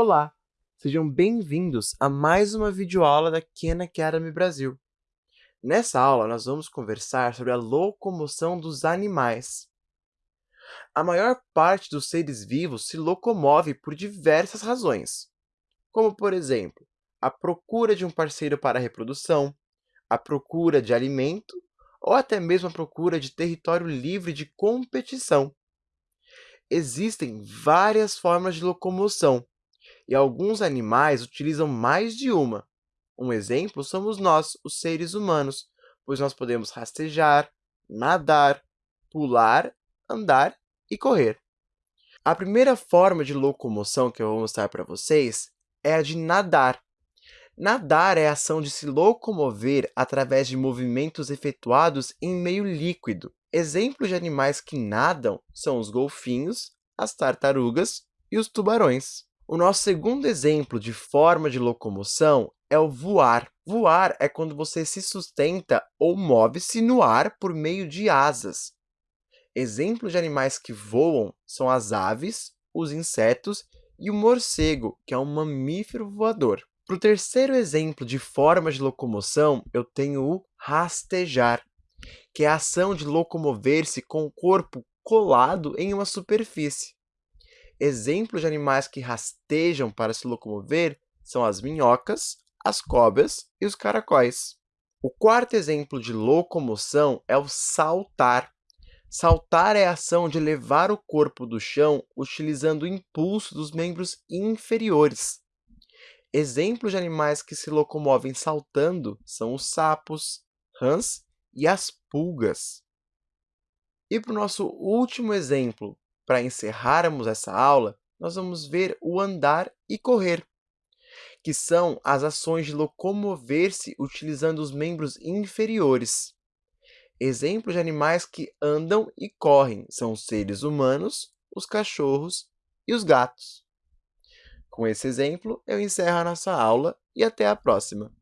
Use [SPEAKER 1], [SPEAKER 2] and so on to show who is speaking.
[SPEAKER 1] Olá, sejam bem-vindos a mais uma videoaula da Khan Academy Brasil. Nessa aula, nós vamos conversar sobre a locomoção dos animais. A maior parte dos seres vivos se locomove por diversas razões, como, por exemplo, a procura de um parceiro para a reprodução, a procura de alimento ou até mesmo a procura de território livre de competição. Existem várias formas de locomoção, e alguns animais utilizam mais de uma. Um exemplo somos nós, os seres humanos, pois nós podemos rastejar, nadar, pular, andar e correr. A primeira forma de locomoção que eu vou mostrar para vocês é a de nadar. Nadar é a ação de se locomover através de movimentos efetuados em meio líquido. Exemplos de animais que nadam são os golfinhos, as tartarugas e os tubarões. O nosso segundo exemplo de forma de locomoção é o voar. Voar é quando você se sustenta ou move-se no ar por meio de asas. Exemplos de animais que voam são as aves, os insetos e o morcego, que é um mamífero voador. Para o terceiro exemplo de forma de locomoção, eu tenho o rastejar, que é a ação de locomover-se com o corpo colado em uma superfície. Exemplos de animais que rastejam para se locomover são as minhocas, as cobras e os caracóis. O quarto exemplo de locomoção é o saltar. Saltar é a ação de levar o corpo do chão utilizando o impulso dos membros inferiores. Exemplos de animais que se locomovem saltando são os sapos, rãs e as pulgas. E para o nosso último exemplo, para encerrarmos essa aula, nós vamos ver o andar e correr, que são as ações de locomover-se utilizando os membros inferiores. Exemplos de animais que andam e correm são os seres humanos, os cachorros e os gatos. Com esse exemplo, eu encerro a nossa aula e até a próxima!